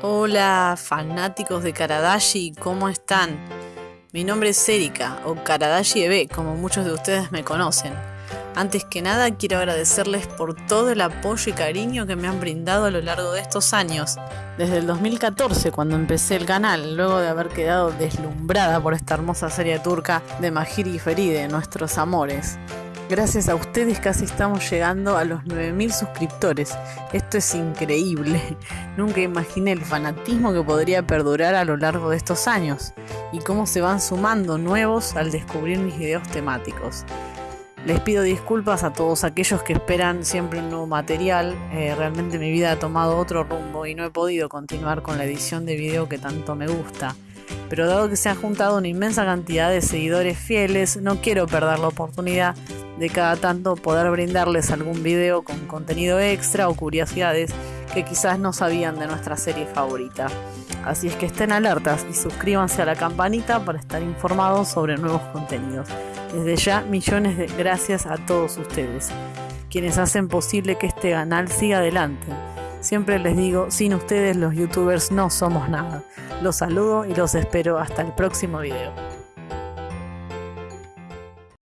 Hola fanáticos de Karadashi, ¿cómo están? Mi nombre es Erika, o Karadashi EB, como muchos de ustedes me conocen. Antes que nada quiero agradecerles por todo el apoyo y cariño que me han brindado a lo largo de estos años, desde el 2014 cuando empecé el canal, luego de haber quedado deslumbrada por esta hermosa serie turca de Mahiri y Feride, nuestros amores. Gracias a ustedes casi estamos llegando a los 9000 suscriptores. Esto es increíble. Nunca imaginé el fanatismo que podría perdurar a lo largo de estos años y cómo se van sumando nuevos al descubrir mis videos temáticos. Les pido disculpas a todos aquellos que esperan siempre un nuevo material. Eh, realmente mi vida ha tomado otro rumbo y no he podido continuar con la edición de video que tanto me gusta pero dado que se ha juntado una inmensa cantidad de seguidores fieles, no quiero perder la oportunidad de cada tanto poder brindarles algún video con contenido extra o curiosidades que quizás no sabían de nuestra serie favorita. Así es que estén alertas y suscríbanse a la campanita para estar informados sobre nuevos contenidos. Desde ya, millones de gracias a todos ustedes, quienes hacen posible que este canal siga adelante. Siempre les digo, sin ustedes los youtubers no somos nada. Los saludo y los espero hasta el próximo video.